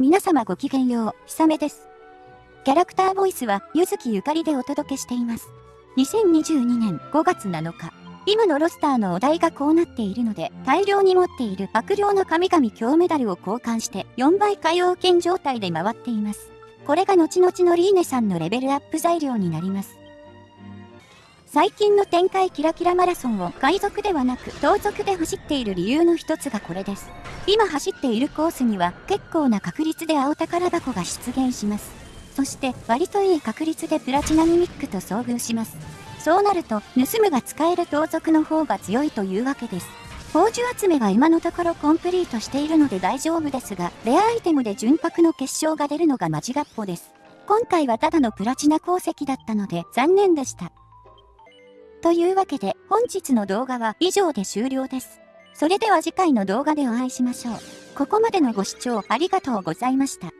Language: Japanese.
皆様ごきげんよう、ひさめです。キャラクターボイスは、ゆずきゆかりでお届けしています。2022年5月7日、今のロスターのお題がこうなっているので、大量に持っている悪霊の神々強メダルを交換して4倍海洋圏状態で回っています。これが後々のリーネさんのレベルアップ材料になります。最近の展開キラキラマラソンを海賊ではなく盗賊で走っている理由の一つがこれです。今走っているコースには結構な確率で青宝箱が出現します。そして割といい確率でプラチナミミックと遭遇します。そうなると盗むが使える盗賊の方が強いというわけです。宝珠集めは今のところコンプリートしているので大丈夫ですが、レアアイテムで純白の結晶が出るのが間違っぽです。今回はただのプラチナ鉱石だったので残念でした。というわけで本日の動画は以上で終了です。それでは次回の動画でお会いしましょう。ここまでのご視聴ありがとうございました。